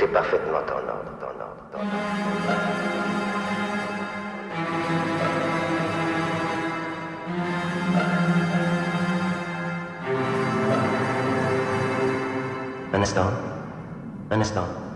parfaitement en ordre, en ordre, en ordre. Un instant. Un instant.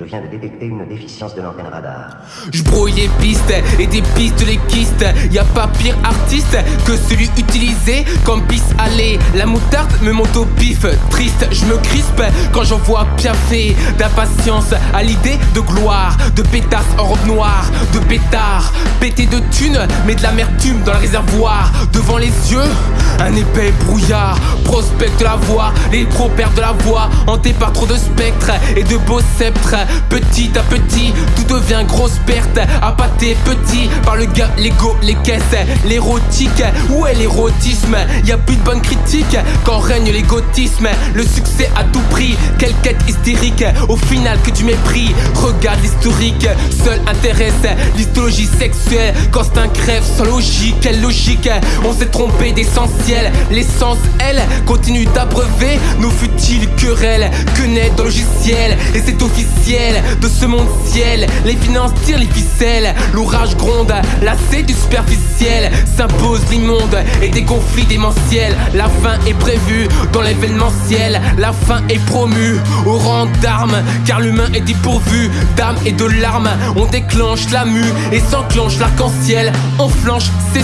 Je viens de détecter une déficience de l'antenne radar. Je brouille les pistes et des pistes les kystes. Y a pas pire artiste que celui utilisé comme piste aller. La moutarde me monte au pif. Triste, je me crispe quand j'en vois piaffer. D'impatience à l'idée de gloire. De pétasse en robe noire. De pétard. Pété de thunes, mais de l'amertume dans le réservoir. Devant les yeux, un épais brouillard. Prospecte la voix, les pros perdent de la voix. Hanté par trop de spectres et de beaux sceptres. Petit à petit, tout devient grosse perte. Appâté petit par le gars, l'ego, les caisses, l'érotique. Où est l'érotisme? Y a plus de bonnes critiques quand règne l'égotisme. Le succès à tout prix, quelle quête hystérique. Au final, que du mépris. Regarde l'historique, seul intéresse l'histologie sexuelle. Quand c'est un crève sans logique, quelle logique? On s'est trompé d'essentiel. L'essence, elle, continue d'abreuver nos futiles Que naît dans le logiciel Et c'est officiel de ce monde ciel. Les finances tirent les ficelles, l'orage gronde, lassé du superficiel. S'impose l'immonde et des conflits démentiels. La fin est prévue dans l'événementiel. La fin est promue au rang d'armes, car l'humain est dépourvu d'âme et de larmes. On déclenche la mue et s'enclenche l'arc-en-ciel. On flanche, c'est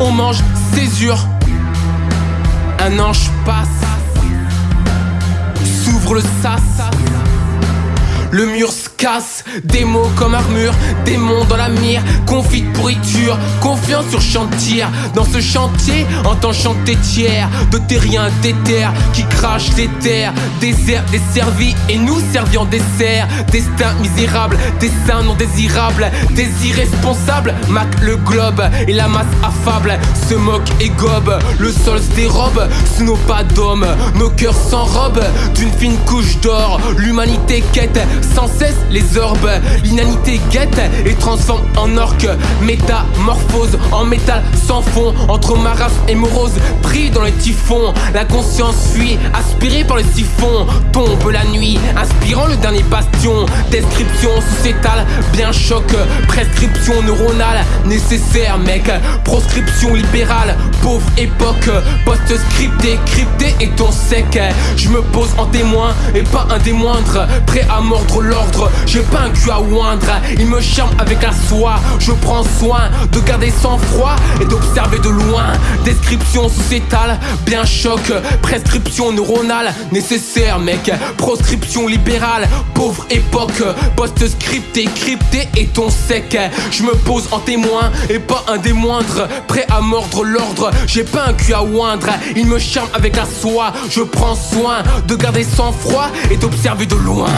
on mange césure. Un ange passe, s'ouvre le sas. Le mur se casse, des mots comme armure, démons dans la mire, confit de pourriture, confiance sur chantier. Dans ce chantier, entend chanter tiers, de terriens déter qui crachent les terres, désert desservi et nous servis en dessert. Destin misérable, destin non désirable, des irresponsables, mac le globe et la masse affable se moque et gobe. Le sol se dérobe sous nos pas d'hommes, nos cœurs s'enrobent d'une fine couche d'or. L'humanité quête sans cesse les orbes. L'inanité guette et transforme en orque. Métamorphose en métal sans fond. Entre ma race et morose, pris dans les typhons. La conscience fuit, aspirée par le siphon. Tombe la nuit, inspirant le dernier bastion. Description sociétale, bien choc. Prescription neuronale, nécessaire, mec. Proscription libérale, pauvre époque. Post-scripté, crypté et ton sec. Je me pose en témoin et pas un des moindres. Prêt à mordre l'ordre, j'ai pas un cul à oindre. Il me charme avec la soie. Je prends soin de garder sang froid et d'observer de loin. Description sociétale, bien choc. Prescription neuronale, nécessaire, mec. Proscription libérale, pauvre époque. Post-scripté, crypté et ton sec. Je me pose en témoin et pas un des moindres. Prêt à mordre l'ordre, j'ai pas un cul à oindre. Il me charme avec la soie. Je prends soin de garder sang froid et d'observer de loin.